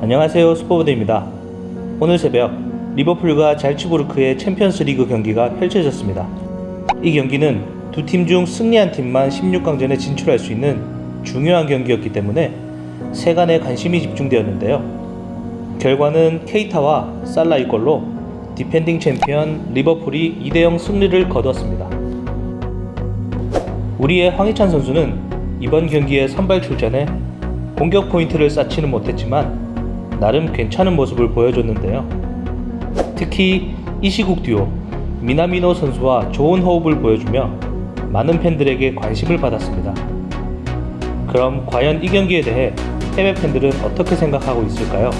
안녕하세요 스포보드입니다. 오늘 새벽 리버풀과 잘츠부르크의 챔피언스 리그 경기가 펼쳐졌습니다. 이 경기는 두 팀 중 승리한 팀만 16강전에 진출할 수 있는 중요한 경기였기 때문에 세간의 관심이 집중되었는데요. 결과는 케이타와 살라의 골로 디펜딩 챔피언 리버풀이 2대0 승리를 거뒀습니다. 우리의 황희찬 선수는 이번 경기에 선발 출전해 공격 포인트를 쌓지는 못했지만 나름 괜찮은 모습을 보여줬는데요. 특히 이시국 듀오 미나미노 선수와 좋은 호흡을 보여주며 많은 팬들에게 관심을 받았습니다. 그럼 과연 이 경기에 대해 해외 팬들은 어떻게 생각하고 있을까요?